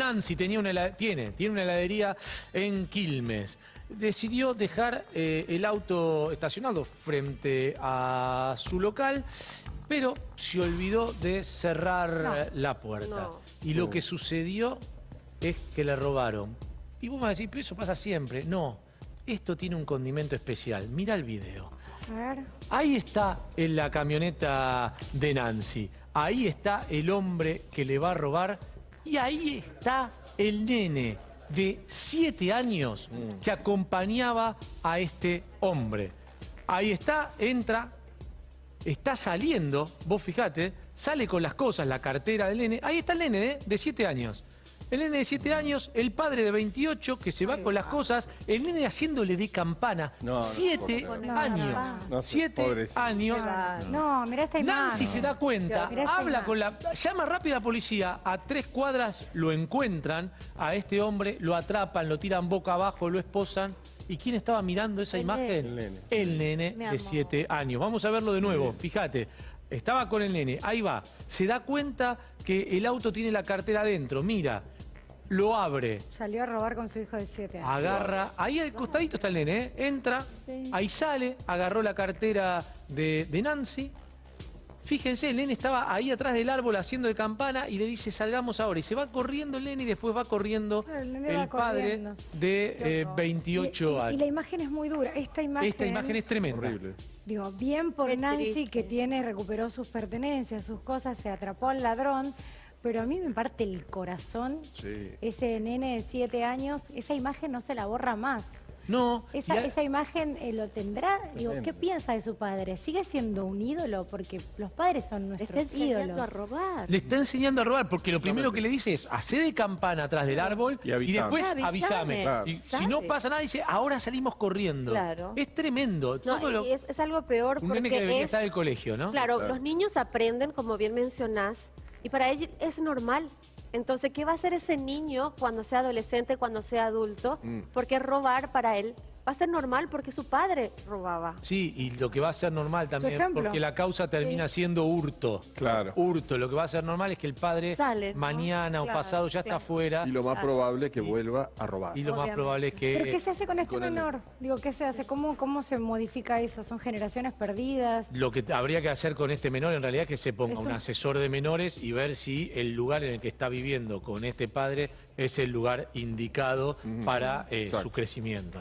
Nancy tenía una, tiene, tiene una heladería en Quilmes. Decidió dejar eh, el auto estacionado frente a su local, pero se olvidó de cerrar la puerta. Y lo que sucedió es que le robaron. Y vos me vas a decir, pero eso pasa siempre. No, esto tiene un condimento especial. Mira el video. Ahí está en la camioneta de Nancy. Ahí está el hombre que le va a robar y ahí está el nene de siete años mm. que acompañaba a este hombre. Ahí está, entra, está saliendo, vos fijate, sale con las cosas, la cartera del nene. Ahí está el nene ¿eh? de siete años. El nene de 7 años, el padre de 28 que se va con las cosas, el nene haciéndole de campana. 7 años. 7 años. No, mira esta imagen. Nancy se da cuenta, habla con la... Llama rápido a la policía, a tres cuadras lo encuentran, a este hombre, lo atrapan, lo tiran boca abajo, lo esposan. ¿Y quién estaba mirando esa imagen? El nene. El nene de 7 años. Vamos a verlo de nuevo, fíjate. Estaba con el nene, ahí va. Se da cuenta que el auto tiene la cartera adentro. Mira, lo abre. Salió a robar con su hijo de 7 años. Agarra, ahí al costadito está el nene, ¿eh? entra, ahí sale, agarró la cartera de, Nancy. Fíjense, el nene estaba ahí atrás del árbol haciendo de campana y le dice salgamos ahora. Y se va corriendo el nene y después va corriendo el, padre de 28 eh, años. Y, la imagen es muy dura. Esta imagen, Esta imagen es tremenda. Digo, bien por Nancy que tiene, recuperó sus pertenencias, sus cosas, se atrapó al ladrón. Pero a mí me parte el corazón ese nene de siete años, esa imagen no se la borra más. No. Esa, esa imagen eh, lo tendrá. Digo, ¿qué piensa de su padre? ¿Sigue siendo un ídolo? Porque los padres son nuestros le está enseñando a robar. Le está enseñando a robar, porque lo primero que le dice es, hace de campana atrás del árbol y, después avísame. Y si no pasa nada, dice, ahora salimos corriendo. Claro. Es tremendo. es, algo peor un porque nene que debería estar en el colegio, ¿no? Claro, los niños aprenden, como bien mencionás, y para ellos es normal. Entonces, ¿qué va a hacer ese niño cuando sea adolescente, cuando sea adulto? Mm. Porque robar para él va a ser normal porque su padre robaba. Sí, y lo que va a ser normal también, porque la causa termina siendo hurto. Claro. Hurto. Lo que va a ser normal es que el padre mañana o pasado ya está afuera. Y lo más probable es que vuelva a robar. Y lo más probable es que... ¿Pero qué se hace con este menor? Digo, ¿qué se hace? ¿Cómo, ¿Cómo se modifica eso? ¿Son generaciones perdidas? Lo que habría que hacer con este menor en realidad es que se ponga un... asesor de menores y ver si el lugar en el que está viviendo con este padre es el lugar indicado para eh, su crecimiento.